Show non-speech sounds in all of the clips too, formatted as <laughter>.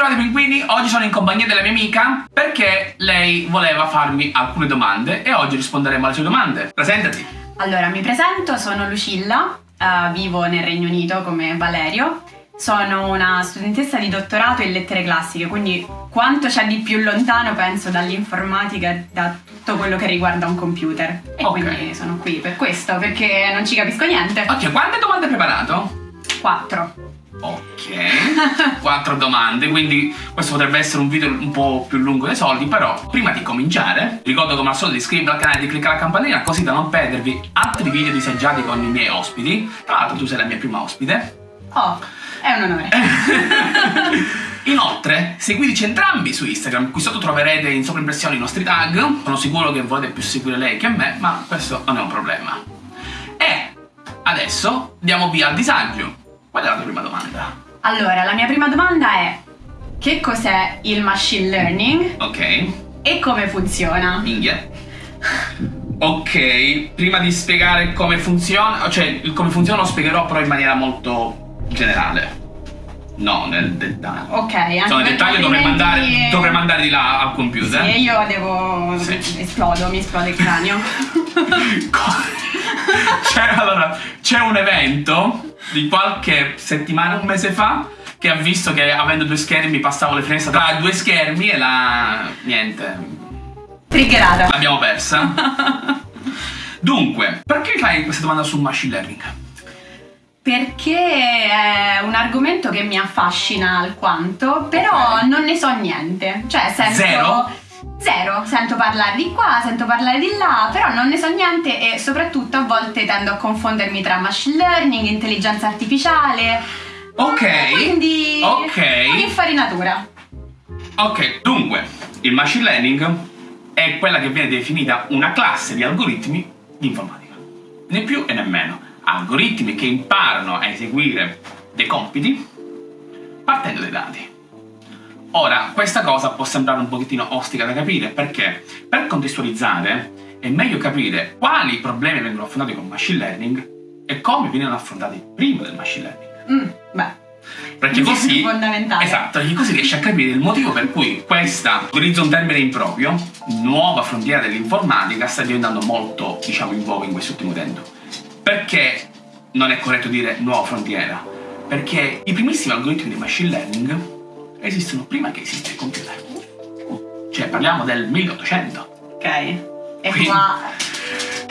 ritrovati pinguini, oggi sono in compagnia della mia amica perché lei voleva farmi alcune domande e oggi risponderemo alle sue domande. Presentati! Allora, mi presento, sono Lucilla, uh, vivo nel Regno Unito come Valerio. Sono una studentessa di dottorato in lettere classiche, quindi quanto c'è di più lontano penso dall'informatica e da tutto quello che riguarda un computer. E Ok. quindi sono qui per questo, perché non ci capisco niente. Ok, quante domande hai preparato? Quattro. Ok, <laughs> quattro domande, quindi questo potrebbe essere un video un po' più lungo dei soliti, però prima di cominciare ricordo come al solito di iscrivervi al canale e di cliccare la campanella così da non perdervi altri video disagiati con i miei ospiti. Tra l'altro tu sei la mia prima ospite. Oh, è un onore. <laughs> Inoltre, seguiteci entrambi su Instagram, qui sotto troverete in sovraimpressione i nostri tag. Sono sicuro che volete più seguire lei che me, ma questo non è un problema. E adesso diamo via al disagio. Qual è la tua prima domanda? Allora, la mia prima domanda è che cos'è il machine learning Ok, e come funziona? minchia. Ok, prima di spiegare come funziona, cioè come funziona lo spiegherò però in maniera molto generale. No, nel dettaglio. Ok, anche Sono nel dettaglio dovrei mandare, altrimenti- dovrei mandare di là al computer. Sì, io devo... Sì. esplodo, mi esplode il cranio. <laughs> c'è, allora, c'è un evento di qualche settimana, un mese fa, che ha visto che avendo due schermi passavo le finestre tra due schermi e la... niente, Triggerata. l'abbiamo persa. <laughs> Dunque, perché fai questa domanda sul machine learning? Perché è un argomento che mi affascina alquanto, però Ok. non ne so niente. Cioè, sento... Zero? Zero. Sento parlare di qua, sento parlare di là, però non ne so niente e soprattutto a volte tendo a confondermi tra machine learning, intelligenza artificiale. Ok. Quindi... Ok. Un'infarinatura. Ok, dunque, il machine learning è quella che viene definita una classe di algoritmi di informatica. Né più e né meno. Algoritmi che imparano a eseguire dei compiti partendo dai dati. Ora, questa cosa può sembrare un pochettino ostica da capire perché, per contestualizzare, è meglio capire quali problemi vengono affrontati con il machine learning e come vengono affrontati prima del machine learning. Mm, beh. Perché così. Fondamentale. Esatto, perché così riesci a capire il motivo per cui questa, utilizzo un termine improprio, nuova frontiera dell'informatica sta diventando molto, diciamo, in voga in quest'ultimo tempo. Perché non è corretto dire nuova frontiera? Perché i primissimi algoritmi di machine learning esistono prima che esista il computer. Cioè, parliamo del 1800. Ok. E Quindi- qua...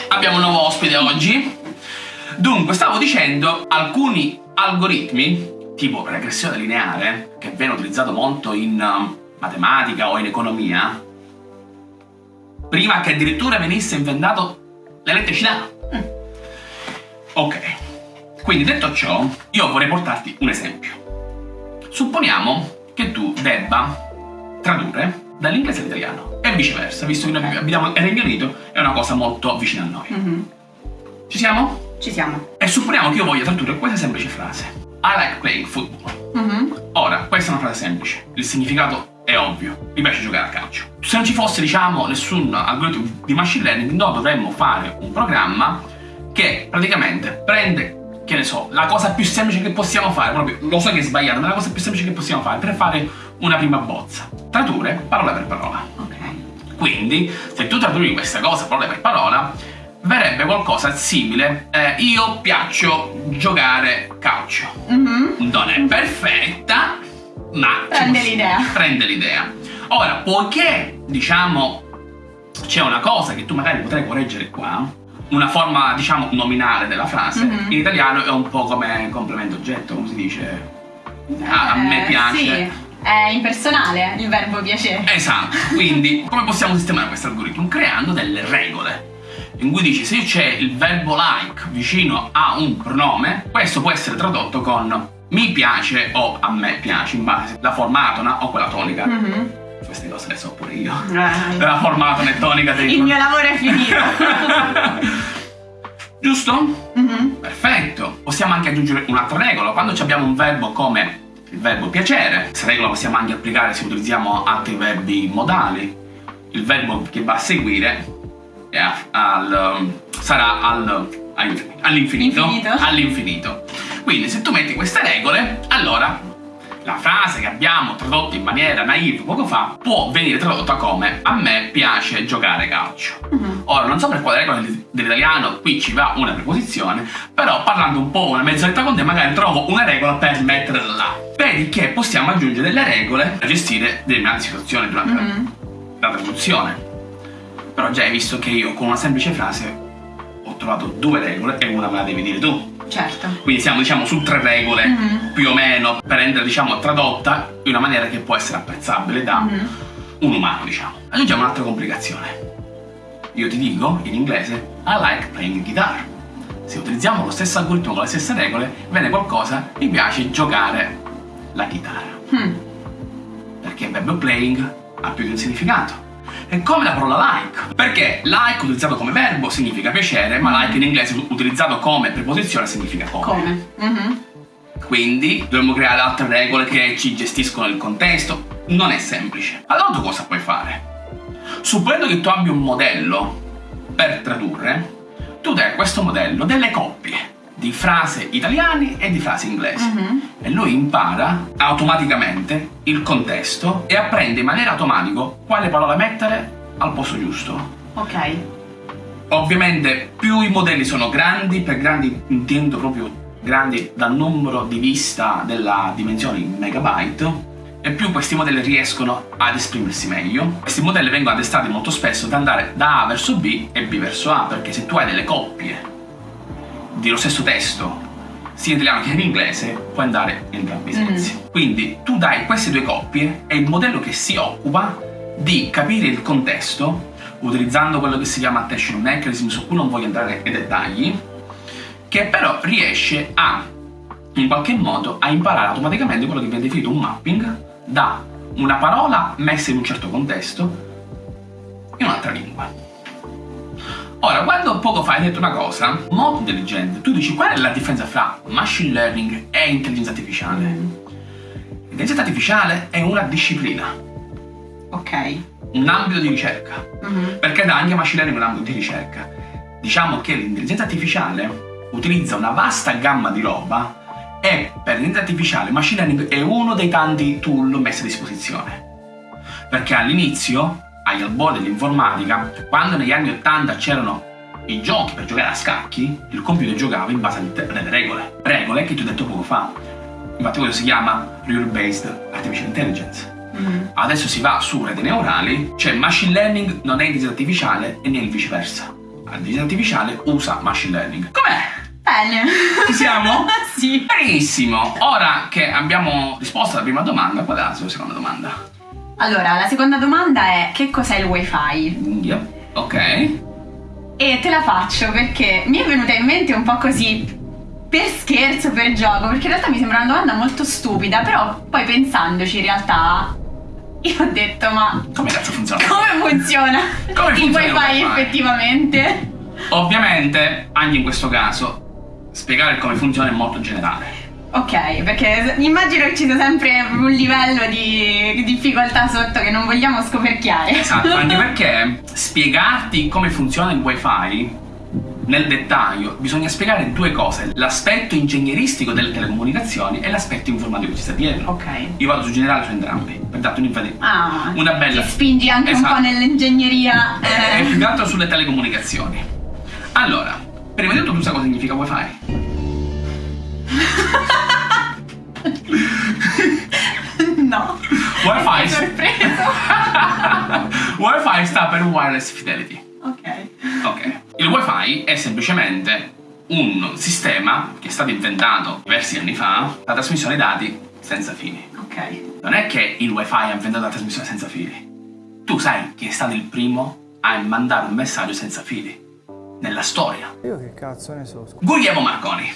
Abbiamo un nuovo ospite oggi. Dunque, stavo dicendo, alcuni algoritmi, tipo regressione lineare, che viene utilizzato molto in um, matematica o in economia, prima che addirittura venisse inventato l'elettricità. Mm. Ok. Quindi detto ciò, io vorrei portarti un esempio. Supponiamo che tu debba tradurre dall'inglese all'italiano e viceversa, visto che noi abitiamo nel Regno Unito, è una cosa molto vicina a noi. Mhm. Ci siamo? Ci siamo. E supponiamo che io voglia tradurre questa semplice frase. I like playing football. Mhm. Ora, questa è una frase semplice. Il significato è ovvio. Mi piace giocare a calcio. Se non ci fosse, diciamo, nessun algoritmo di machine learning, noi dovremmo fare un programma che praticamente prende, che ne so, la cosa più semplice che possiamo fare, proprio, lo so che è sbagliato, ma la cosa più semplice che possiamo fare per fare una prima bozza. Tradurre parola per parola. Ok. Quindi, se tu tradurri questa cosa parola per parola, verrebbe qualcosa simile. eh, io piaccio giocare calcio. Mhm. Non è perfetta, ma Prende l'idea. Prende l'idea. Ora, poiché diciamo c'è una cosa che tu magari potrai correggere qua, una forma diciamo nominale della frase, Mhm. in italiano è un po' come complemento oggetto, come si dice? Ah, a me Eh, piace. Sì, è impersonale il verbo piacere. Esatto, <laughs> quindi come possiamo sistemare questo algoritmo? Creando delle regole. In cui dici se c'è il verbo like vicino a un pronome, questo può essere tradotto con mi piace o a me piace, in base alla forma atona o quella tonica. Mhm. Queste cose le so pure io. Eh, La forma atona e tonica dei Il mio lavoro è finito. <laughs> Giusto? Mhm. Perfetto. Possiamo anche aggiungere un'altra regola. Quando abbiamo un verbo come il verbo piacere, questa regola possiamo anche applicare se utilizziamo altri verbi modali. Il verbo che va a seguire al- sarà al- all'infinito. Infinito. All'infinito. Quindi se tu metti queste regole, allora la frase che abbiamo tradotto in maniera naive poco fa può venire tradotta come a me piace giocare calcio. Mhm. Ora, non so per quale regola dell'italiano qui ci va una preposizione, però parlando un po' una mezz'oretta con te magari trovo una regola per metterla là. Vedi che possiamo aggiungere delle regole per gestire determinate situazioni durante Mhm. la traduzione. Però già hai visto che io con una semplice frase trovato due regole e una me la devi dire tu. Certo. Quindi siamo diciamo su tre regole Mhm. più o meno per rendere diciamo tradotta in una maniera che può essere apprezzabile da Mhm. un umano diciamo. Aggiungiamo un'altra complicazione. Io ti dico in inglese I like playing guitar. Se utilizziamo lo stesso algoritmo con le stesse regole, viene qualcosa mi piace giocare la chitarra. Mm. Perché il verbo playing ha più di un significato. È come la parola like. Perché like utilizzato come verbo significa piacere, ma like in inglese utilizzato come preposizione significa come. Come? Mhm. Quindi dovremmo creare altre regole che ci gestiscono il contesto. Non è semplice. Allora tu cosa puoi fare? Supponendo che tu abbia un modello per tradurre, tu dai a questo modello delle coppie di frasi italiane e di frasi inglesi. Mhm. E lui impara automaticamente il contesto e apprende in maniera automatica quale parola mettere al posto giusto. Ok. Ovviamente più i modelli sono grandi, per grandi intendo proprio grandi dal numero di vista della dimensione in megabyte, e più questi modelli riescono ad esprimersi meglio. Questi modelli vengono addestrati molto spesso ad andare da A verso B e B verso A, perché se tu hai delle coppie dello stesso testo, sia in italiano che in inglese, puoi andare in entrambi i sensi. Quindi tu dai queste due coppie e il modello che si occupa di capire il contesto utilizzando quello che si chiama attention mechanism, su cui non voglio entrare nei dettagli, che però riesce a, in qualche modo, a imparare automaticamente quello che viene definito un mapping da una parola messa in un certo contesto in un'altra lingua. Ora, quando poco fa hai detto una cosa molto intelligente, tu dici qual è la differenza fra machine learning e intelligenza artificiale? L'intelligenza artificiale è una disciplina, Ok. un ambito di ricerca. Mhm. Perché da anche machine learning è un ambito di ricerca. Diciamo che l'intelligenza artificiale utilizza una vasta gamma di roba e per l'intelligenza artificiale machine learning è uno dei tanti tool messi a disposizione. Perché all'inizio, agli albori dell'informatica, quando negli anni 80 c'erano i giochi per giocare a scacchi, il computer giocava in base a delle regole. Regole che ti ho detto poco fa. Infatti quello si chiama Rule Based Artificial Intelligence. Mhm. Adesso si va su reti neurali, cioè machine learning non è intelligenza artificiale e né il viceversa. L'intelligenza artificiale usa machine learning. Com'è? Bene. Ci siamo? <laughs> sì. Benissimo! Ora che abbiamo risposto alla prima domanda, qual è la sua seconda domanda? Allora, la seconda domanda è che cos'è il wifi? Yep. Ok. E te la faccio perché mi è venuta in mente un po' così per scherzo, per gioco, perché in realtà mi sembra una domanda molto stupida, però poi pensandoci in realtà io ho detto ma Come cazzo funziona? come funziona Come il funziona il wifi wifi? effettivamente? Ovviamente, anche in questo caso, spiegare come funziona è molto generale. Ok, perché immagino che ci sia sempre un livello di difficoltà sotto che non vogliamo scoperchiare. Esatto, anche <laughs> perché spiegarti come funziona il wifi nel dettaglio bisogna spiegare due cose, l'aspetto ingegneristico delle telecomunicazioni e l'aspetto informatico che ci sta dietro. Ok. Io vado su generale su entrambi, per darti un'infatti. Ah, Una bella- Ti spingi anche un Esatto. po' nell'ingegneria. E eh. più che altro sulle telecomunicazioni. Allora, prima di tutto tu sai cosa significa wifi? <laughs> no. Wifi. Sorpreso. <laughs> wifi sta per wireless fidelity. ok. Ok. Il wifi è semplicemente un sistema che è stato inventato diversi anni fa la trasmissione dati senza fili. Ok. Non è che il wifi ha inventato la trasmissione senza fili. Tu sai chi è stato il primo a mandare un messaggio senza fili nella storia. Io che cazzo ne so. Guglielmo Marconi.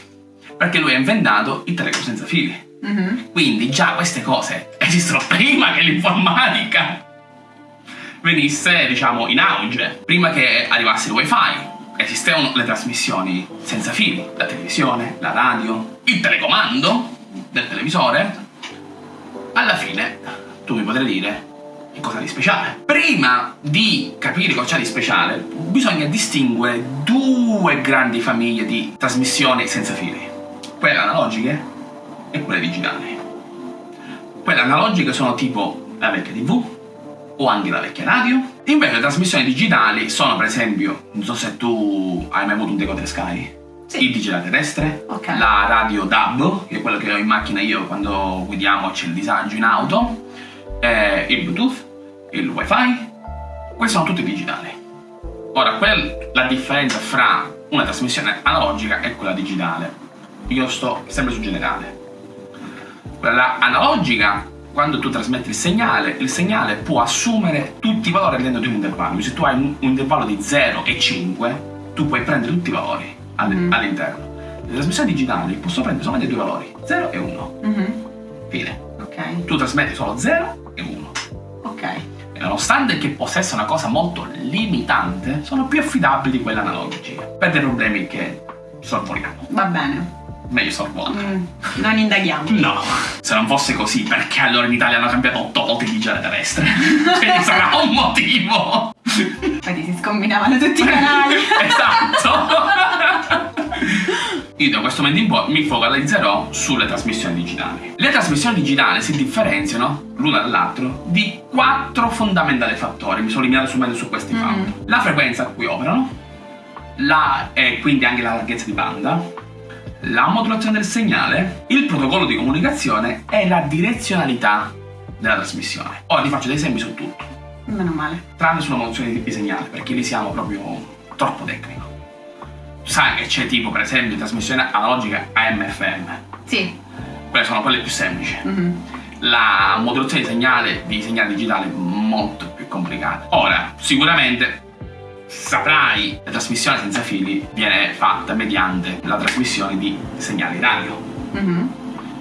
Perché lui ha inventato il telefono senza fili. Mhm. Quindi già queste cose esistono prima che l'informatica venisse, diciamo, in auge. Prima che arrivasse il wifi, esistevano le trasmissioni senza fili, la televisione, la radio, il telecomando del televisore. Alla fine, tu mi potrai dire che cosa di speciale. Prima di capire cosa c'è di speciale, bisogna distinguere due grandi famiglie di trasmissioni senza fili. Quelle analogiche e quelle digitali. Quelle analogiche sono tipo la vecchia TV o anche la vecchia radio. Invece le trasmissioni digitali sono per esempio, non so se tu hai mai avuto un decoder Sky. Sì. Il digitale terrestre, Ok. la radio DAB, che è quello che ho in macchina io quando guidiamo c'è il disagio in auto, eh, il Bluetooth, il WiFi, questi sono tutti digitali. Ora, qual- la differenza fra una trasmissione analogica e quella digitale? Io sto sempre su generale. Quella analogica, quando tu trasmetti il segnale, il segnale può assumere tutti i valori all'interno di un intervallo. Se tu hai un, un intervallo di 0 e 5, tu puoi prendere tutti i valori Mm. all'interno. Le trasmissioni digitali possono prendere solamente due valori, 0 e 1. Mhm. Fine. Ok, Tu trasmetti solo 0 e 1. ok. E nonostante che possa essere una cosa molto limitante, sono più affidabili di quelle analogiche. Per dei problemi che sorvoliamo. Va bene. Meglio sorvolare. Mm, non indaghiamo. No, se non fosse così, perché allora in Italia hanno cambiato 8 volte il digitale terrestre? <laughs> Quindi sarà un motivo! Poi ti si scombinavano tutti i canali. <laughs> esatto! Io da questo momento in poi mi focalizzerò sulle trasmissioni digitali. Le trasmissioni digitali si differenziano l'una dall'altro di quattro fondamentali fattori. Mi sono limitato solamente su questi Mhm. fattori. La frequenza a cui operano, la, e quindi anche la larghezza di banda, la modulazione del segnale, il protocollo di comunicazione e la direzionalità della trasmissione. Ora ti faccio dei esempi su tutto, Meno male. tranne sulla modulazione di segnale, perché lì siamo proprio troppo tecnico. Sai che c'è tipo, per esempio, trasmissione analogica AM-FM. Sì. Quelle sono quelle più semplici. Mhm. La modulazione di segnale di segnale digitale è molto più complicata. Ora, sicuramente saprai, la trasmissione senza fili viene fatta mediante la trasmissione di segnali radio. Mhm.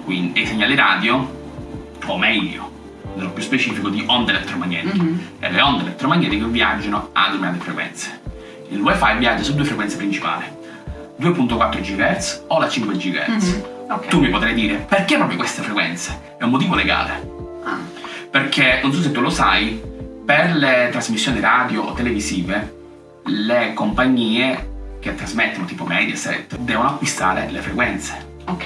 Quindi i segnali radio, o meglio, nello più specifico, di onde elettromagnetiche. Mhm. E le onde elettromagnetiche viaggiano a determinate frequenze. Il wifi viaggia su due frequenze principali, 2.4 GHz o la 5 GHz. Mhm. Ok. Tu mi potrai dire, perché proprio queste frequenze? È un motivo legale. Ah. Perché, non so se tu lo sai, per le trasmissioni radio o televisive, le compagnie che trasmettono, tipo Mediaset, devono acquistare le frequenze. Ok.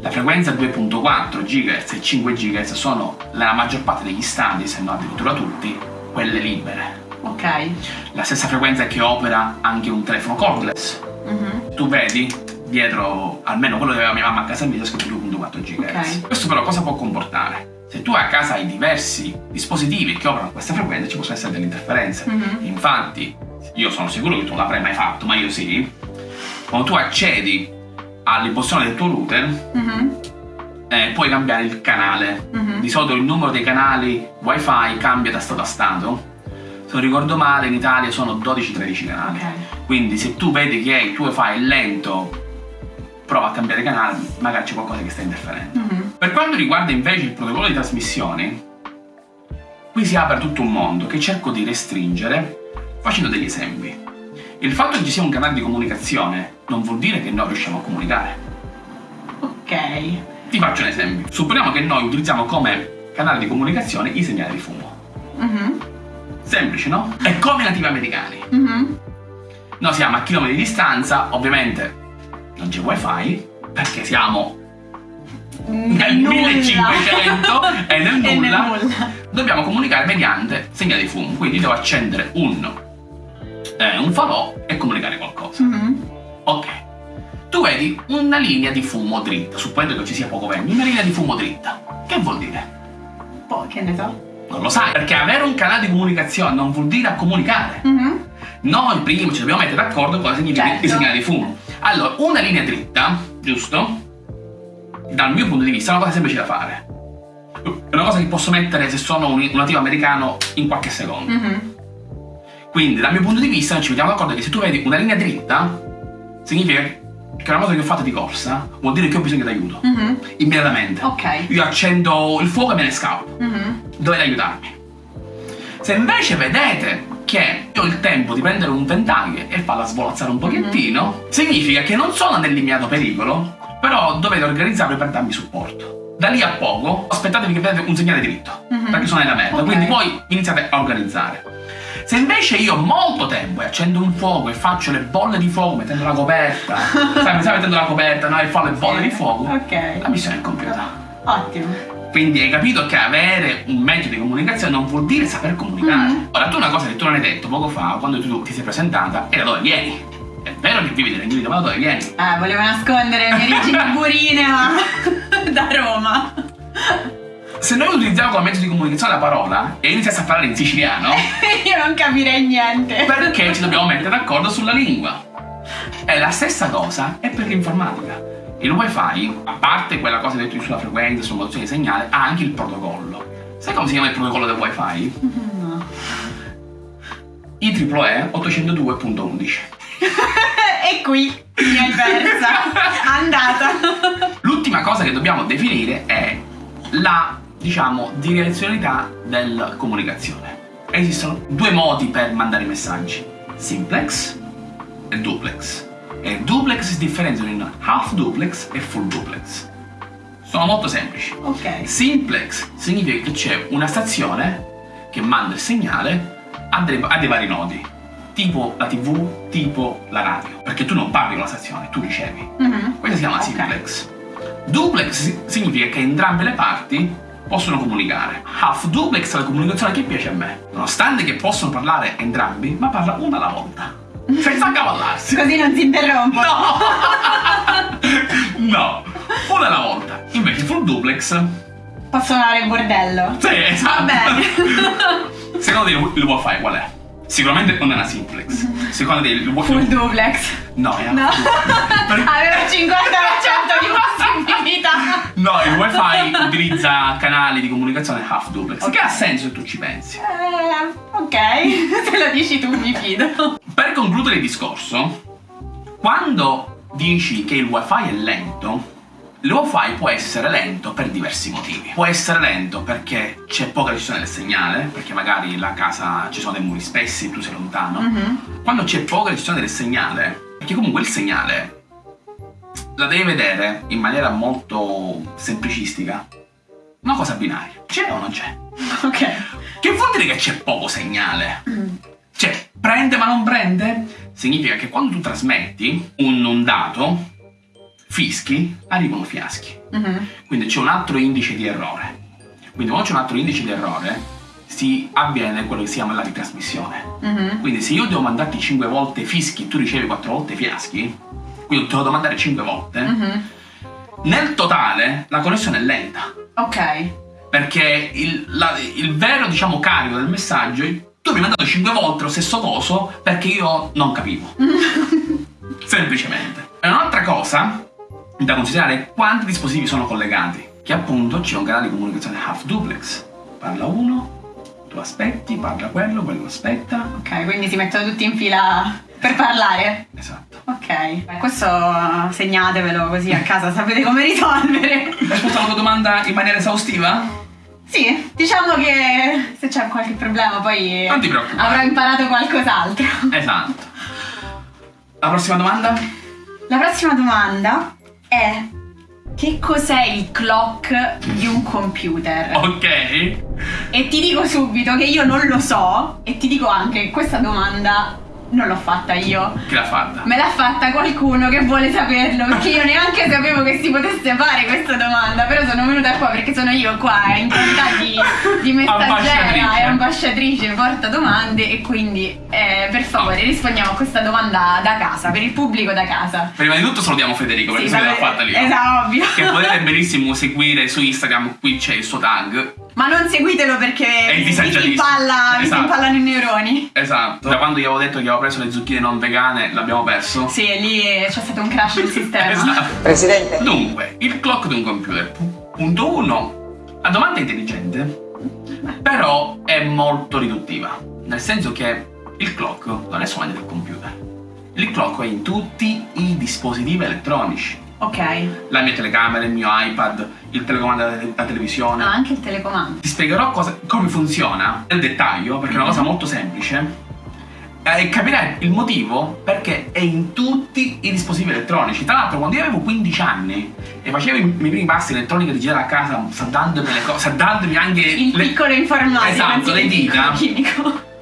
La frequenza 2.4 GHz e 5 GHz sono nella maggior parte degli stadi, se non addirittura tutti, quelle libere. Ok. La stessa frequenza che opera anche un telefono cordless. Mhm. Tu vedi dietro, almeno quello che aveva mia mamma a casa mia, c'è scritto 2.4 GHz. Ok. Questo però cosa può comportare? Se tu a casa hai diversi dispositivi che operano a queste frequenze, ci possono essere delle interferenze. Mhm. Infatti, io sono sicuro che tu non l'avrai mai fatto, ma io sì. Quando tu accedi all'impostazione del tuo router, Mhm. eh, puoi cambiare il canale. Mhm. Di solito il numero dei canali wifi cambia da stato a stato. Se non ricordo male, in Italia sono 12-13 canali. Ok. Quindi se tu vedi che il tuo wifi è lento, prova a cambiare canale, magari c'è qualcosa che sta interferendo. Mhm. Per quanto riguarda invece il protocollo di trasmissione, qui si apre tutto un mondo che cerco di restringere facendo degli esempi. Il fatto che ci sia un canale di comunicazione non vuol dire che noi riusciamo a comunicare. Ok. Ti faccio un esempio. Supponiamo che noi utilizziamo come canale di comunicazione i segnali di fumo. Mhm. Semplice, no? E come i nativi americani. Mhm. Noi siamo a chilometri di distanza, ovviamente non c'è wifi, perché siamo nel Nulla. 1500 e nel <laughs> E nel nulla. nulla. Dobbiamo comunicare mediante segnali di fumo, quindi devo accendere un, eh, un falò e comunicare qualcosa. Mhm. Ok. Tu vedi una linea di fumo dritta, supponendo che ci sia poco vento, una linea di fumo dritta. Che vuol dire? Poi che ne so. Non lo sai, perché avere un canale di comunicazione non vuol dire comunicare. Mhm. Noi prima ci dobbiamo mettere d'accordo cosa significa Certo. il segnale di fumo. Allora, una linea dritta, giusto? Dal mio punto di vista è una cosa semplice da fare. È una cosa che posso mettere se sono un, un nativo americano in qualche secondo. Mhm. Quindi, dal mio punto di vista, ci mettiamo d'accordo che se tu vedi una linea dritta, significa che una cosa che ho fatto di corsa, vuol dire che ho bisogno di aiuto. Mhm. Immediatamente. Ok. Io accendo il fuoco e me ne scappo. Mhm. Dovete aiutarmi. Se invece vedete che io ho il tempo di prendere un ventaglio e farla svolazzare un pochettino, significa che non sono nell'immediato pericolo, però dovete organizzarvi per darmi supporto. Da lì a poco aspettatevi che vedete un segnale dritto, Mhm. perché sono nella merda, Ok. quindi poi iniziate a organizzare. Se invece io ho molto tempo e accendo un fuoco e faccio le bolle di fuoco mettendo la coperta, <laughs> mi stai mettendo la coperta no? e fa le bolle di fuoco, Ok. la missione è compiuta. Ottimo. Quindi hai capito che avere un mezzo di comunicazione non vuol dire saper comunicare. Mhm. Ora, tu una cosa che tu non hai detto poco fa, quando tu ti sei presentata, da dove vieni. È vero che vivi nel Regno Unito, ma dove vieni? Eh, volevo nascondere le mie origini <laughs> burine, ma <laughs> da Roma. Se noi utilizziamo come mezzo di comunicazione la parola e iniziassi a parlare in siciliano, <laughs> Io non capirei niente. perché ci dobbiamo mettere d'accordo sulla lingua? È la stessa cosa è per l'informatica. Il wifi, a parte quella cosa che detto sulla frequenza, sulla modulazione di segnale, ha anche il protocollo. Sai come si chiama il protocollo del wifi? <laughs> No. IEEE 802.11. <laughs> e qui mi hai persa. Andata. L'ultima cosa che dobbiamo definire è la, diciamo, direzionalità della comunicazione. Esistono due modi per mandare i messaggi, simplex e duplex. E duplex si differenziano in half duplex e full duplex. Sono molto semplici. Ok. Simplex significa che c'è una stazione che manda il segnale a dei, a dei vari nodi, tipo la tv, tipo la radio, perché tu non parli con la stazione, tu ricevi. Mhm. Questa si chiama Ok. simplex. Duplex si- significa che entrambe le parti possono comunicare. Half duplex è la comunicazione che piace a me. Nonostante che possono parlare entrambi, ma parla una alla volta. Senza accavallarsi. <laughs> Così non si interrompe. No! <laughs> no! Una alla volta. Invece full duplex. Posso andare in bordello. Sì, esatto. Va bene. <laughs> Secondo te il, il wifi qual è? Sicuramente non è una simplex. Secondo te il wifi. Full duplex. No, è No. <laughs> Per- Avevo il 50% di possibilità. No, il wifi utilizza canali di comunicazione half duplex. Che ha senso se tu ci pensi. Eh, ok, <laughs> se lo dici tu mi fido. Per concludere il discorso, quando dici che il wifi è lento, il wifi può essere lento per diversi motivi. Può essere lento perché c'è poca ricezione del segnale, perché magari la casa ci sono dei muri spessi, tu sei lontano. Mhm. Quando c'è poca ricezione del segnale, perché comunque il segnale la devi vedere in maniera molto semplicistica. Una cosa binaria. C'è o non c'è? <laughs> Ok. Che vuol dire che c'è poco segnale? Cioè, prende ma non prende? Significa che quando tu trasmetti un, un dato, fischi, arrivano fiaschi. Mhm. Quindi c'è un altro indice di errore. Quindi quando c'è un altro indice di errore, si avviene quello che si chiama la ritrasmissione. Mhm. Quindi se io devo mandarti 5 volte fischi tu ricevi 4 volte fiaschi, quindi te lo devo mandare 5 volte, Mhm. nel totale la connessione è lenta. Ok. Perché il, la- il vero, diciamo, carico del messaggio, tu mi hai mandato 5 volte lo stesso coso perché io non capivo. <laughs> Semplicemente. E un'altra cosa da considerare quanti dispositivi sono collegati. Che appunto c'è un canale di comunicazione half duplex. Parla uno, tu aspetti, parla quello, quello aspetta. Ok, quindi si mettono tutti in fila per parlare. Esatto. Ok. Beh, Questo segnatevelo così a casa sapete come risolvere. Hai risposto alla tua domanda in maniera esaustiva? Sì, diciamo che se c'è qualche problema poi Non ti preoccupare. avrò imparato qualcos'altro. Esatto. La prossima domanda? La prossima domanda è che cos'è il clock di un computer? Ok. E ti dico subito che io non lo so e ti dico anche che questa domanda non l'ho fatta io. Chi l'ha fatta? Me l'ha fatta qualcuno che vuole saperlo perché io neanche sapevo che si potesse fare questa domanda, però sono venuta qua perché sono io qua in qualità di, di <laughs> messaggera e ambasciatrice porta domande e quindi eh, per favore rispondiamo a questa domanda da casa, per il pubblico da casa. Prima di tutto salutiamo Federico perché Sì, se l'ha fatta lì. Esatto, ovvio. Che potete <laughs> benissimo seguire su Instagram, qui c'è il suo tag. Ma non seguitelo perché vi si impalla, si Esatto. impallano i neuroni. Esatto. Da quando gli avevo detto che avevo preso le zucchine non vegane, l'abbiamo perso. Sì, lì c'è stato un crash del sistema. <laughs> Esatto. Presidente. Dunque, il clock di un computer. Pu- Punto 1. La domanda è intelligente, però è molto riduttiva. Nel senso che il clock non è solamente del computer. Il clock è in tutti i dispositivi elettronici. Ok. La mia telecamera, il mio iPad, il telecomando della televisione. Ah, anche il telecomando. Ti spiegherò cosa- come funziona nel dettaglio, perché è una cosa molto semplice. eh, E capirai il motivo perché è in tutti i dispositivi elettronici. Tra l'altro, quando io avevo 15 anni e facevo i miei primi passi in elettronica digitale a casa, saldandomi le cose, saldandomi anche Il le- piccolo informatico. Esatto, le dita. chimico.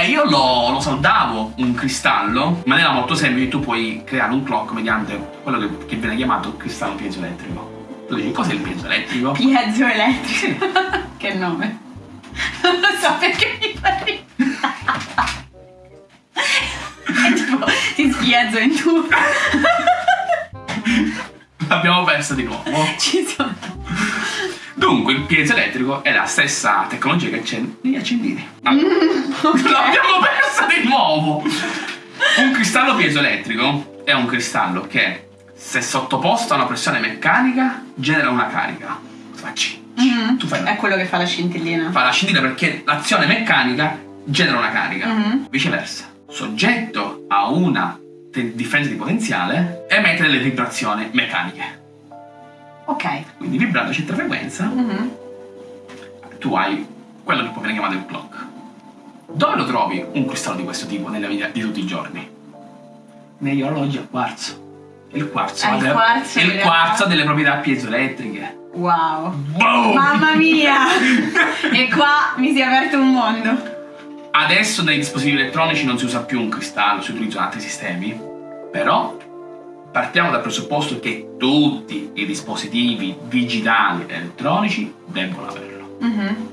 Eh, io lo, lo saldavo un cristallo in maniera molto semplice. Tu puoi creare un clock mediante quello che, che viene chiamato cristallo piezoelettrico. Tu dici cos'è il piezo elettrico? Piezo elettrico. <laughs> che nome. Non lo so perché mi fa ridere. <laughs> È tipo, ti spiezzo in due. L'abbiamo persa di nuovo. Ci sono. Dunque, il piezo elettrico è la stessa tecnologia che c'è negli accendini. <laughs> Ah, Mm, L'abbiamo persa di nuovo! Un cristallo piezoelettrico è un cristallo che, se sottoposto a una pressione meccanica, genera una carica. Facci. Mhm. Tu fai È quello che fa la scintillina. fa la scintilla perché l'azione meccanica genera una carica. Mhm. Viceversa, soggetto a una differenza di potenziale, emette delle vibrazioni meccaniche. Ok. Quindi vibrando a certa frequenza, Mhm. tu hai quello che poi viene chiamato il clock. Dove lo trovi un cristallo di questo tipo nella vita di tutti i giorni? Negli orologi a quarzo. Il quarzo, ha il delle, quarzo il delle- quarzo ha delle proprietà piezoelettriche. Wow. Boom! Mamma mia! <laughs> e qua mi si è aperto un mondo. Adesso nei dispositivi elettronici non si usa più un cristallo, si utilizzano altri sistemi, però partiamo dal presupposto che tutti i dispositivi digitali elettronici devono averlo. Mhm.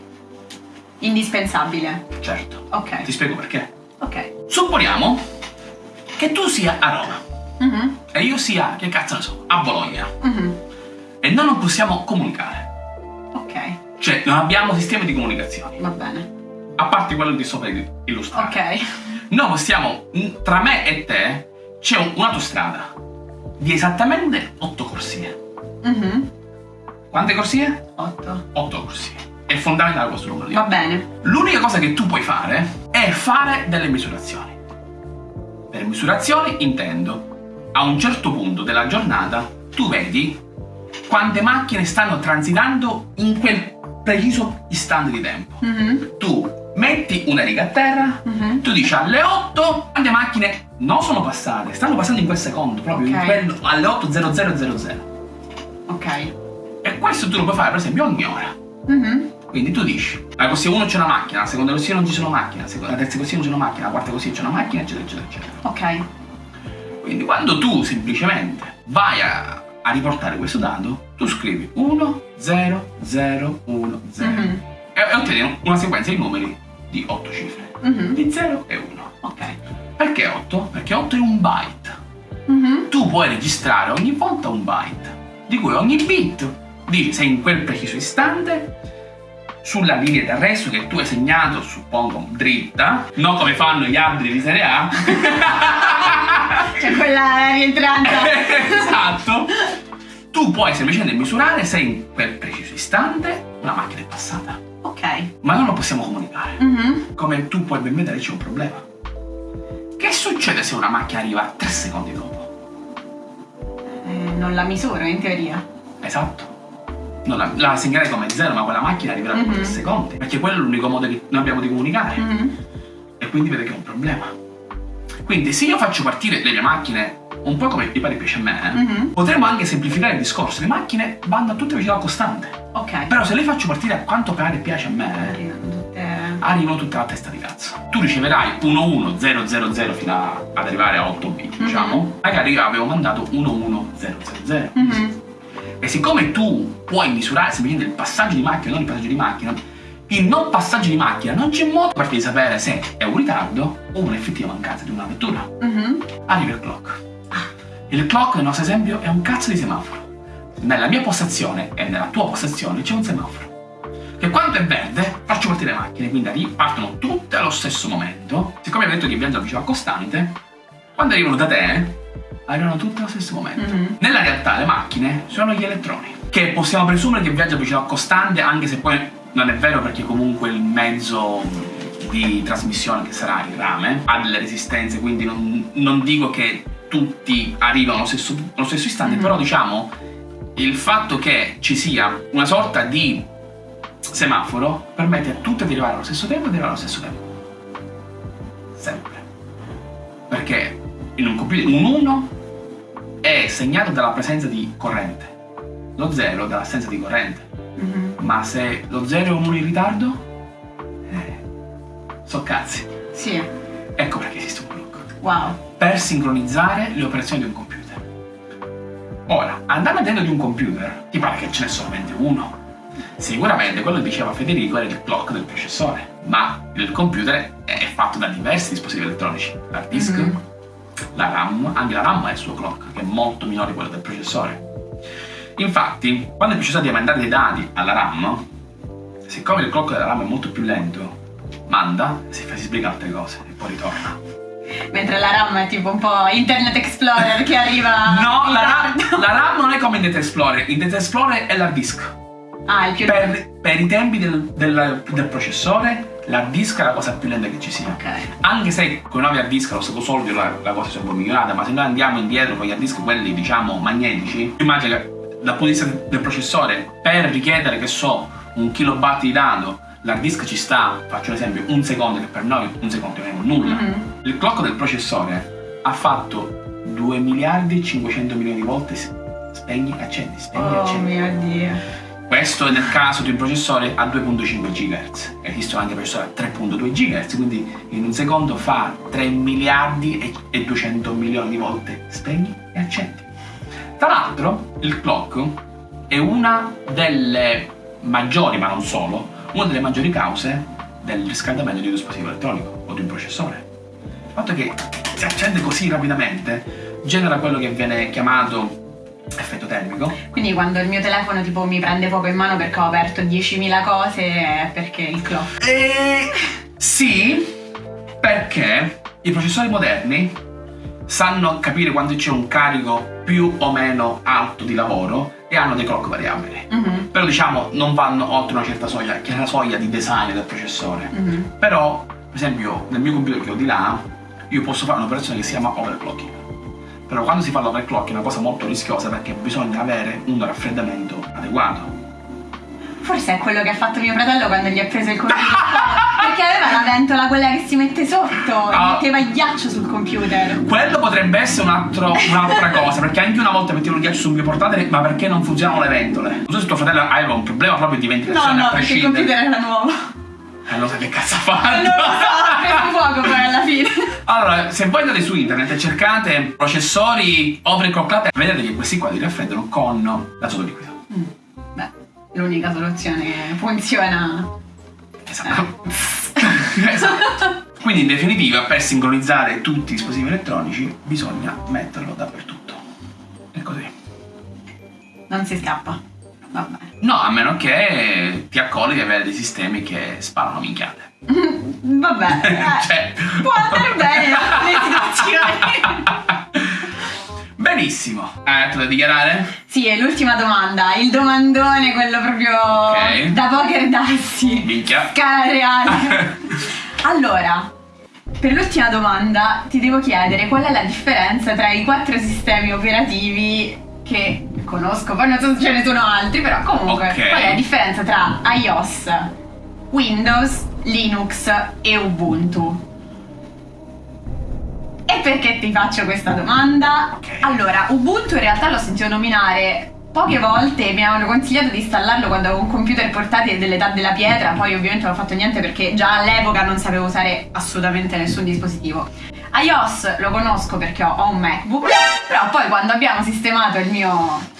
Indispensabile. Certo. Ok. Ti spiego perché. Ok. Supponiamo che tu sia a Roma Mhm. e io sia, che cazzo ne so, a Bologna Mhm. e noi non possiamo comunicare. Ok. Cioè, non abbiamo sistemi di comunicazione, Va bene. a parte quello di sopra illustrato. Ok. Noi possiamo, tra me e te, c'è un- un'autostrada di esattamente 8 corsie. Mhm. Quante corsie? 8. 8 corsie. È fondamentale questo numero di Va bene. L'unica cosa che tu puoi fare è fare delle misurazioni. Per misurazioni intendo, a un certo punto della giornata, tu vedi quante macchine stanno transitando in quel preciso istante di tempo. Mhm. Tu metti una riga a terra, Mhm. tu dici alle 8 quante macchine non sono passate, stanno passando in quel secondo, proprio in Ok. quello, alle 8.0000. Ok. E questo tu lo puoi fare per esempio ogni ora. Mhm. Quindi tu dici, alla corsia 1 c'è una macchina, alla seconda corsia non ci sono macchine, alla alla terza corsia non c'è una macchina, alla quarta corsia c'è una macchina, eccetera, eccetera, eccetera. Ok. Quindi quando tu semplicemente vai a, a riportare questo dato, tu scrivi 1, 0, 0, 1, 0 Mhm. e, e ottieni una sequenza di numeri di 8 cifre, Mhm. di 0 e 1. Ok. Perché 8? Perché 8 è un byte. Mhm. Tu puoi registrare ogni volta un byte, di cui ogni bit dice se in quel preciso istante, sulla linea d'arresto che tu hai segnato, suppongo, dritta, non come fanno gli arbitri di Serie A, C'è quella rientranza. <laughs> esatto, tu puoi semplicemente misurare se in quel preciso istante una macchina è passata. Ok. Ma non possiamo comunicare. Mhm. Come tu puoi ben vedere c'è un problema. Che succede se una macchina arriva 3 secondi dopo? Eh, non la misuro in teoria. Esatto. Non la, la segnerei come zero, ma quella macchina arriverà dopo Mhm. 3 secondi. Perché quello è l'unico modo che noi abbiamo di comunicare. Mhm. E quindi vede che è un problema. Quindi se io faccio partire le mie macchine un po' come mi pare piace a me, eh, Mhm. potremmo anche semplificare il discorso. Le macchine vanno a tutte velocità costante. Ok. Però se le faccio partire a quanto pare piace a me, Arrivano tutte. arrivano tutte alla testa di cazzo. Tu riceverai 11000 fino a- ad arrivare a 8 bit, Mhm. diciamo. Magari io avevo mandato 11000. Mhm. E siccome tu puoi misurare semplicemente il passaggio di macchina, non il passaggio di macchina, il non passaggio di macchina non c'è modo per sapere se è un ritardo o un'effettiva mancanza di una vettura. Mhm. Arriva il clock. Il clock nel nostro esempio è un cazzo di semaforo. Nella mia postazione e nella tua postazione c'è un semaforo. Che quando è verde faccio partire le macchine, quindi arri- partono tutte allo stesso momento. Siccome abbiamo detto che viaggia a velocità costante, quando arrivano da te, arrivano tutte allo stesso momento. Mhm. Nella realtà le macchine sono gli elettroni, che possiamo presumere che viaggia a velocità costante, anche se poi non è vero perché comunque il mezzo di trasmissione che sarà il rame ha delle resistenze, quindi non, non dico che tutti arrivano allo stesso, allo stesso istante, Mhm. però diciamo il fatto che ci sia una sorta di semaforo permette a tutti di arrivare allo stesso tempo e di arrivare allo stesso tempo. Sempre. Perché in un computer un 1 è segnato dalla presenza di corrente, lo 0 dall'assenza di corrente. Mhm. Ma se lo 0 è un 1 in ritardo, eh, so cazzi. Sì. Ecco perché esiste un clock. Wow. Per sincronizzare le operazioni di un computer. Ora, andando dentro di un computer, ti pare che ce n'è solamente uno. Sicuramente quello che diceva Federico era il clock del processore, ma il computer è fatto da diversi dispositivi elettronici. L'hard disk, Mhm. la RAM, anche la RAM ha il suo clock, che è molto minore di quello del processore. Infatti, quando il processore deve mandare dei dati alla RAM, siccome il clock della RAM è molto più lento, manda, si, fa, si sbriga altre cose e poi ritorna. Mentre la RAM è tipo un po' Internet Explorer che arriva No, la RAM, la RAM non è come Internet Explorer, Internet Explorer è l'hard disk. Ah, il più Per, per i tempi del, del- del processore, l'hard disk è la cosa più lenta che ci sia. Ok. Anche se con i nuovi hard disk allo stato solido la, la cosa si è un po' migliorata, ma se noi andiamo indietro con gli hard disk, quelli diciamo magnetici, immagina che dal punto di vista del processore, per richiedere che so un kilobyte di dato, l'hard disk ci sta, faccio un esempio, un secondo, che per noi un secondo è nulla. Mhm. Il clock del processore ha fatto 2 miliardi e 500 milioni di volte spegni, accendi, spegni, Oh accendi. mio dio. Questo è nel caso di un processore a 2.5 GHz. Esistono anche processori a 3.2 GHz, quindi in un secondo fa 3 miliardi e- e 200 milioni di volte spegni e accendi. Tra l'altro, il clock è una delle maggiori, ma non solo, una delle maggiori cause del riscaldamento di un dispositivo elettronico o di un processore. Il fatto che si accende così rapidamente genera quello che viene chiamato effetto termico, Quindi quando il mio telefono tipo mi prende poco in mano perché ho aperto 10.000 cose è perché il clock. Eh, sì, perché i processori moderni sanno capire quando c'è un carico più o meno alto di lavoro e hanno dei clock variabili. Mhm, Però diciamo non vanno oltre una certa soglia, che è la soglia di design del processore. mhm. Però, per esempio, nel mio computer che ho di là, io posso fare un'operazione che si chiama overclocking. Però quando si fa l'overclocking è una cosa molto rischiosa perché bisogna avere un raffreddamento adeguato. Forse è quello che ha fatto mio fratello quando gli ha preso il computer. <laughs> perché aveva la ventola quella che si mette sotto e Ah. metteva il ghiaccio sul computer. Quello potrebbe essere un altro- un'altra cosa, perché anche una volta mettevo il ghiaccio sul mio portatile, ma perché non funzionano le ventole? Non so se tuo fratello aveva un problema proprio di No, ventilazione no, a perché il computer era nuovo. Allora che cazzo ha Non lo fatto? so, ha preso fuoco poi alla fine. Allora, se voi andate su internet e cercate processori overclockati, vedete che questi qua li raffreddano con l'azoto liquido. Mm, l'unica soluzione che funziona. Esatto. <laughs> esatto. <laughs> Quindi in definitiva, per sincronizzare tutti i dispositivi elettronici, bisogna metterlo dappertutto. E così. Non si scappa. Va bene. No, a meno che ti accolli di avere dei sistemi che sparano minchiate. <laughs> Vabbè, eh, Cioè- può andare bene in alcune situazioni. Benissimo. Hai altro da dichiarare? Sì, è l'ultima domanda. Il domandone, quello proprio Ok. da poker dassi. Minchia. Scala <laughs> reale. allora, per l'ultima domanda ti devo chiedere qual è la differenza tra i quattro sistemi operativi che conosco, poi non so se ce ne sono altri, però comunque Ok. qual è la differenza tra iOS, Windows, Linux e Ubuntu? E perché ti faccio questa domanda? Allora, Ubuntu in realtà l'ho sentito nominare poche volte, mi avevano consigliato di installarlo quando avevo un computer portatile dell'età della pietra, poi ovviamente non ho fatto niente perché già all'epoca non sapevo usare assolutamente nessun dispositivo. iOS lo conosco perché ho un MacBook, però poi quando abbiamo sistemato il mio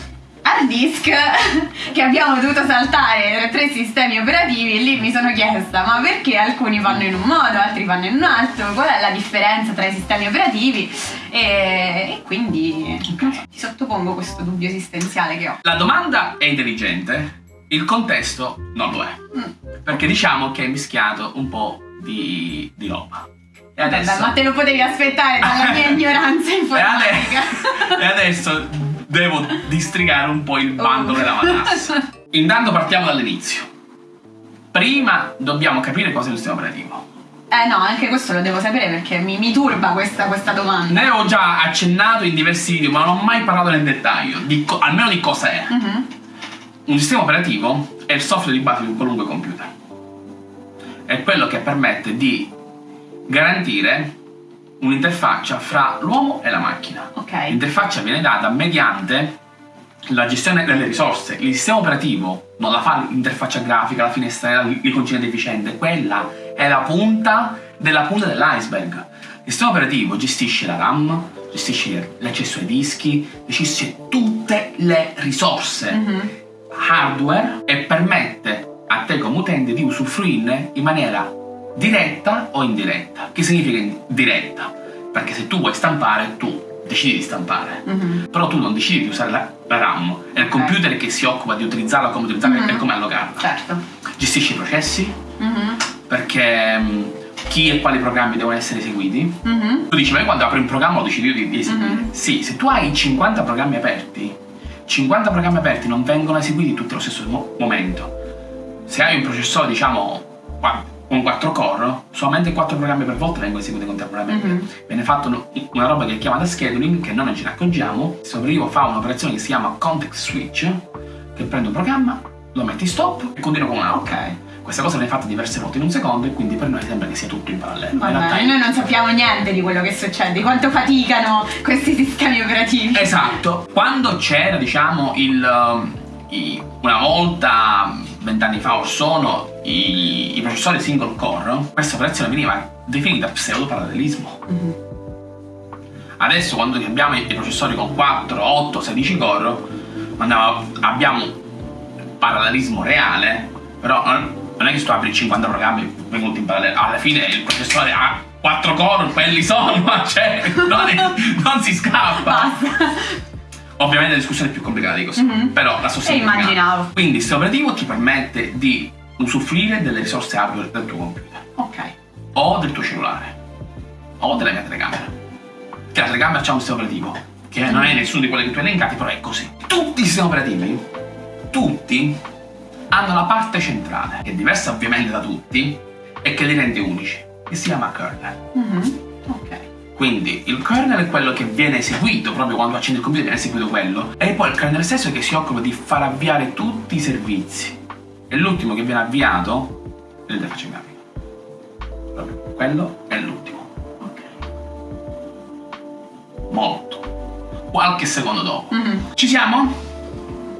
hard disk <laughs> che abbiamo dovuto saltare tra tre sistemi operativi lì mi sono chiesta ma perché alcuni vanno in un modo altri vanno in un altro qual è la differenza tra i sistemi operativi e, e quindi so, ti sottopongo questo dubbio esistenziale che ho La domanda è intelligente, il contesto non lo è. Mm. Perché diciamo che è mischiato un po' di, di roba. E Vabbè, adesso, ma te lo potevi aspettare dalla mia <laughs> ignoranza e, informatica <laughs> e adesso devo districare un po' il bando Oh. della matassa. Intanto partiamo dall'inizio. Prima dobbiamo capire cosa è un sistema operativo. eh no anche questo lo devo sapere perché mi, mi turba questa, questa domanda Ne ho già accennato in diversi video, ma non ho mai parlato nel dettaglio, di co- almeno di cosa è. Mhm. Un sistema operativo è il software di base di un qualunque computer. È quello che permette di garantire un'interfaccia fra l'uomo e la macchina. ok L'interfaccia viene data mediante la gestione delle risorse. Il sistema operativo non la fa l'interfaccia grafica, la finestra, l'iconcina deficiente, quella è la punta della punta dell'iceberg. Il sistema operativo gestisce la RAM, gestisci l'accesso ai dischi, gestisci tutte le risorse Mhm. hardware e permette a te come utente di usufruirne in maniera diretta o indiretta. Che significa diretta? Perché se tu vuoi stampare, tu decidi di stampare. Mhm. Però tu non decidi di usare la, la RAM, è il computer che si occupa di utilizzarla, come utilizzarla Mhm. e come allocarla. Certo. Gestisci i processi, Mhm. perché mh, chi e quali programmi devono essere eseguiti. Mhm. Tu dici, ma io quando apri un programma lo decido io di, di eseguire. Mhm. Sì, se tu hai 50 programmi aperti, 50 programmi aperti non vengono eseguiti tutti allo stesso mo- momento. Se hai un processore, diciamo, qua- con 4 core, solamente 4 programmi per volta vengono eseguiti contemporaneamente. Mhm. Viene fatta un- una roba che è chiamata scheduling, che noi non ce ne accorgiamo. Il operativo fa un'operazione che si chiama context switch, che prende un programma, lo mette in stop e continua con un altro. Ok. Questa cosa viene fatta diverse volte in un secondo e quindi per noi sembra che sia tutto in parallelo. Va in realtà noi non sappiamo niente di quello che succede, di quanto faticano questi sistemi operativi. Esatto. Quando c'era, diciamo, il. um, i- una volta, vent'anni fa o sono, i, i processori single core, questa operazione veniva definita pseudoparallelismo. Mhm. Adesso, quando abbiamo i, i processori con 4, 8, 16 core, andiamo- abbiamo parallelismo reale, però non non è che tu apri 50 programmi venuti in parallelo. Alla fine il processore ha 4 core, quelli sono, <laughs> cioè, non, è- non si scappa. Basta. Ovviamente la discussione è più complicata di così, Mhm. però la sostanza E immaginavo. Quindi il sistema operativo ti permette di usufruire delle risorse hardware del tuo computer, Ok. o del tuo cellulare, o della mia telecamera. Che la telecamera c'ha un sistema operativo, che non è nessuno di quelli che tu hai elencati, però è così. Tutti i sistemi operativi, tutti, hanno la parte centrale, che è diversa ovviamente da tutti, e che li rende unici, che si chiama kernel. Mhm. Ok. Quindi il kernel è quello che viene eseguito proprio quando accendi il computer viene eseguito quello e poi il kernel stesso che si occupa di far avviare tutti i servizi e l'ultimo che viene avviato è l'interfaccia grafica proprio quello è l'ultimo Ok. molto qualche secondo dopo Mhm. ci siamo?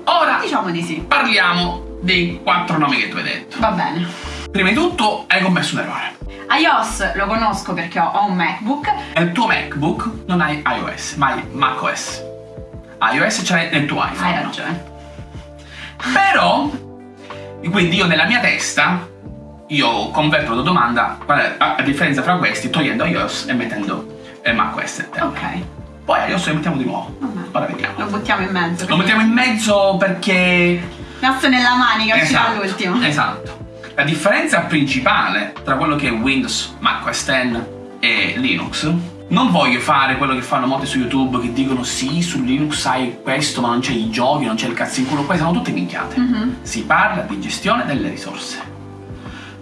ora Diciamo di sì. parliamo dei quattro nomi che tu hai detto Va bene. Prima di tutto hai commesso un errore iOS lo conosco perché ho, un MacBook. nel tuo MacBook non hai iOS ma hai macOS iOS l'hai nel tuo iPhone Hai ragione. Però, quindi io nella mia testa, io converto la domanda, qual è la differenza tra questi, togliendo iOS e mettendo eh, macOS. e. Ok. Poi iOS lo mettiamo di nuovo. Vabbè. Ora vediamo. Lo buttiamo in mezzo. Lo mettiamo in mezzo perché... Nasso nella manica, uscirà Esatto, all'ultimo. esatto. La differenza principale tra quello che è Windows, macOS 10 e Linux non voglio fare quello che fanno molti su YouTube che dicono sì, su Linux hai questo, ma non c'è i giochi, non c'è il cazzo in culo. Queste sono tutte minchiate. Mhm. Si parla di gestione delle risorse.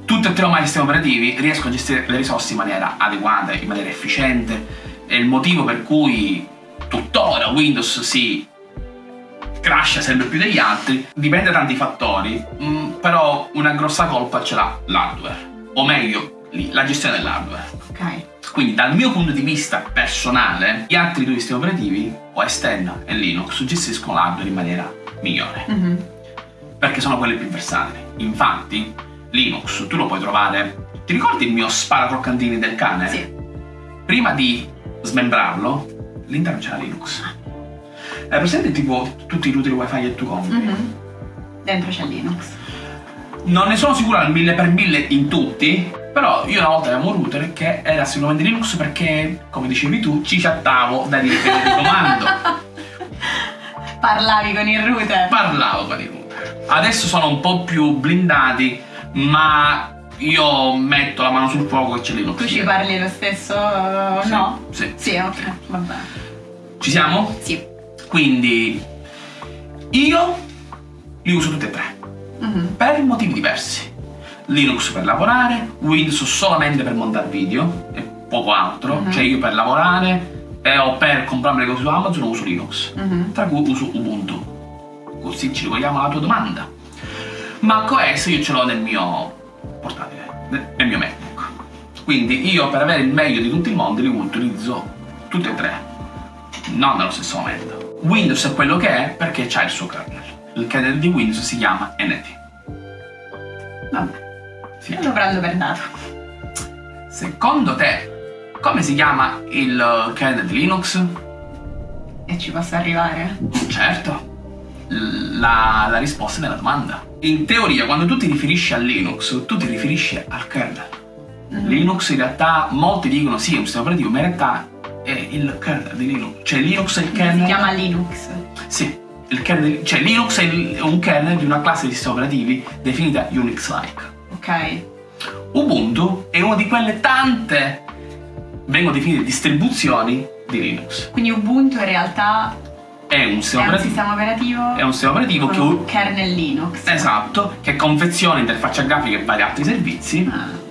Tutti e tre ormai i sistemi operativi riescono a gestire le risorse in maniera adeguata, in maniera efficiente. È il motivo per cui tuttora Windows si crasha sempre più degli altri. Dipende da tanti fattori, mm, però una grossa colpa ce l'ha l'hardware. O meglio, la gestione dell'hardware. Ok. Quindi dal mio punto di vista personale, gli altri due sistemi operativi, OS X e Linux, gestiscono l'hardware in maniera migliore Mhm. perché sono quelli più versatili. Infatti, Linux tu lo puoi trovare. Ti ricordi il mio sparacroccantini del cane? Sì. Prima di smembrarlo, all'interno c'era Linux. È presente tipo tutti i router wifi che tu compri? Mhm. Dentro c'è Linux. Non ne sono sicuro al mille per mille in tutti, però io una volta avevo un router che era sicuramente Linux perché, come dicevi tu, ci chattavo da dire di comando. <laughs> Parlavi con il router. parlavo con i router. Adesso sono un po' più blindati, ma io metto la mano sul fuoco e c'è Linux. Tu ci parli lo stesso o Sì, no? Sì. Sì, ok, va bene. Ci siamo? Sì. Quindi io li uso tutti e tre, Mhm. per motivi diversi. Linux per lavorare, Windows solamente per montare video e poco altro. Mhm. Cioè io per lavorare e o per comprarmi le cose su Amazon uso Linux. Mhm. tra cui uso Ubuntu. Così ci rivolgiamo alla tua domanda. macOS io ce l'ho nel mio portatile, nel mio MacBook. Quindi io per avere il meglio di tutti i mondi li utilizzo tutti e tre, non nello stesso momento. Windows è quello che è perché c'ha il suo kernel. Il kernel di Windows si chiama NT. Vabbè. Sì. Lo prendo per dato. Secondo te come si chiama il kernel di Linux? E ci posso arrivare? Certo. La, la risposta della domanda. In teoria, quando tu ti riferisci a Linux, tu ti riferisci al kernel. Mm. Linux in realtà, molti dicono sì, è un sistema operativo, ma in realtà è il kernel di Linux. Cioè Linux è il kernel... Si chiama Linux. Sì, il kernel, cioè Linux è, il- è un kernel di una classe di sistemi operativi definita Unix-like. Ok. Ubuntu è una di quelle tante, vengono definite distribuzioni di Linux. Quindi Ubuntu in realtà È un è sistema un operativo, sistema operativo è un sistema operativo che, un kernel Linux. esatto, che confeziona interfaccia grafica e vari altri servizi. Ah,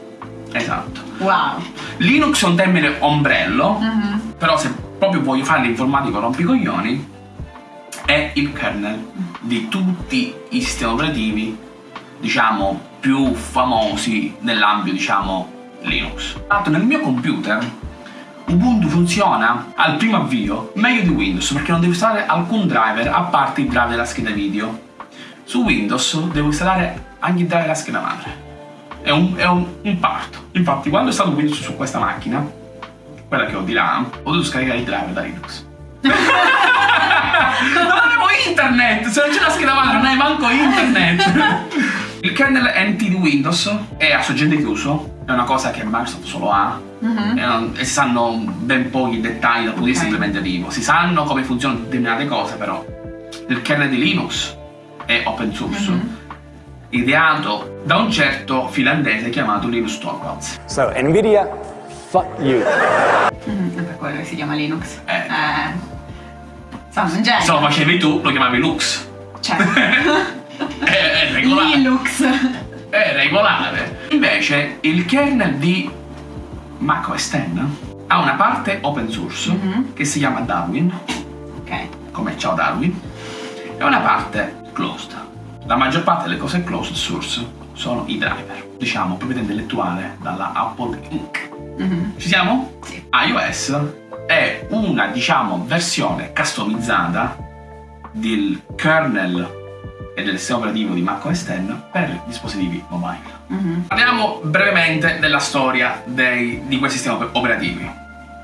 Esatto. Wow. Linux è un termine ombrello, Mhm. Però se proprio voglio fare l'informatico rompicoglioni, è il kernel di tutti i sistemi operativi, diciamo, più famosi nell'ambito, diciamo, Linux. L'altro nel mio computer Ubuntu funziona al primo avvio meglio di Windows perché non devo installare alcun driver a parte il driver della scheda video. Su Windows devo installare anche il driver della scheda madre. È un, è un, un parto. Infatti quando è stato Windows su questa macchina, quella che ho di là, ho dovuto scaricare il driver da Linux. <laughs> non avevo internet! Se non c'è la scheda madre non hai manco internet! Il kernel NT di Windows è a sorgente chiuso, è una cosa che Microsoft solo ha e, non- e si sanno ben pochi dettagli dal punto di vista implementativo. Si sanno come funzionano determinate cose, però il kernel di Linux è open source, Mhm. ideato da un certo finlandese chiamato Linus Torvalds. So, NVIDIA, fuck you. È per quello che si chiama Linux. Eh. Eh. Sono un genio. Se lo facevi tu, lo chiamavi Lux. Cioè, <laughs> è, è regolare. Linux. È regolare. Invece il kernel di Mac OS X ha una parte open source Mhm. che si chiama Darwin, Ok. come ciao Darwin, e una parte closed. La maggior parte delle cose closed source sono i driver, diciamo proprietà intellettuale dalla Apple Inc. Mhm. Ci siamo? Sì. iOS è una, diciamo, versione customizzata del kernel e del sistema operativo di macOS X per dispositivi mobile. Mhm. Parliamo brevemente della storia dei- di questi sistemi op- operativi.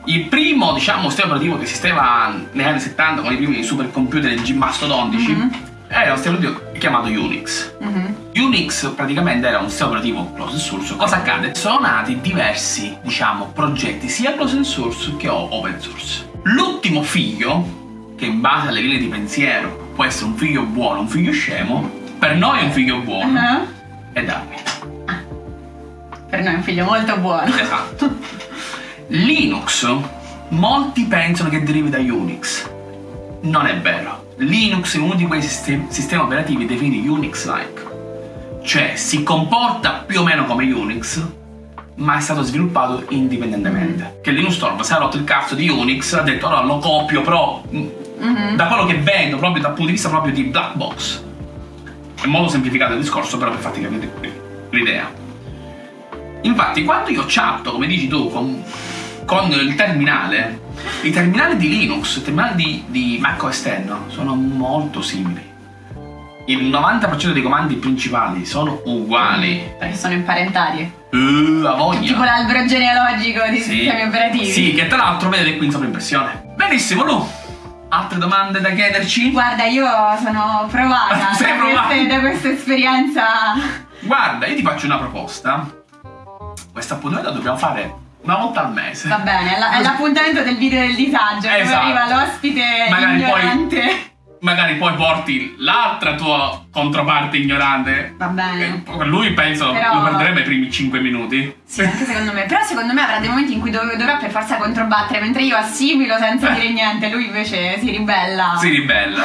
Il primo, diciamo, sistema operativo che esisteva negli anni 70 con i primi supercomputer G mastodontici Mhm. era un sistema operativo chiamato Unix. Mhm. Unix praticamente era un sistema operativo closed source. Cosa accade? Sono nati diversi, diciamo, progetti sia closed source che open source. L'ultimo figlio, che in base alle linee di pensiero può essere un figlio buono, un figlio scemo, per noi è un figlio buono, Ah. è Darwin. Per noi è un figlio molto buono. Esatto. Linux, molti pensano che derivi da Unix. Non è vero. Linux è uno di quei sistemi, sistemi operativi definiti Unix-like. Cioè si comporta più o meno come Unix, ma è stato sviluppato indipendentemente. Che Linus Torvalds si è rotto il cazzo di Unix, ha detto allora lo copio però mh, Mhm. da quello che vendo, proprio dal punto di vista proprio di black box. È molto semplificato il discorso, però per farti capire l'idea. Infatti, quando io chatto, come dici tu, con, con il terminale, i terminali di Linux, i terminali di, di Mac OS X sono molto simili. Il 90% dei comandi principali sono uguali. Perché sono imparentati. Uh, a voglia. Tipo l'albero genealogico di Sì. sistemi operativi. Sì, che tra l'altro vedete qui in sovraimpressione. Benissimo, Lu. Altre domande da chiederci? Guarda, io sono provata <laughs> Sei da, provata? queste- da questa esperienza. Guarda, io ti faccio una proposta. Questo appuntamento lo dobbiamo fare una volta al mese. Va bene, è la- l'appuntamento del video del disagio, dove Esatto. arriva l'ospite Magari poi- ignorante. Magari poi porti l'altra tua controparte ignorante. Va bene. Eh, Lui penso Però- lo perderebbe i primi 5 minuti. Sì, anche secondo me. Però secondo me avrà dei momenti in cui dov- dovrà per forza controbattere, mentre io assimilo senza Eh. dire niente, lui invece si ribella. Si ribella.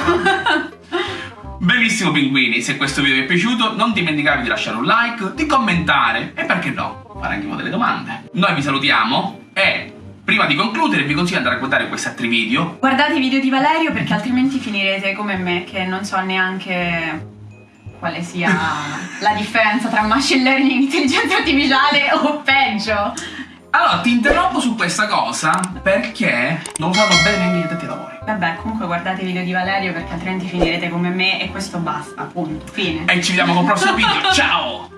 Benissimo <laughs> pinguini, se questo video vi è piaciuto non dimenticatevi di lasciare un like, di commentare e perché no, fare anche delle domande. Noi vi salutiamo e prima di concludere vi consiglio di andare a guardare questi altri video. Guardate i video di Valerio perché altrimenti finirete come me, che non so neanche quale sia <laughs> la differenza tra machine learning e intelligenza artificiale o peggio. Allora ti interrompo su questa cosa perché non sanno bene gli addetti ai lavori. Vabbè, comunque guardate i video di Valerio perché altrimenti finirete come me e questo basta, appunto. Fine. E ci vediamo col prossimo video, <laughs> ciao!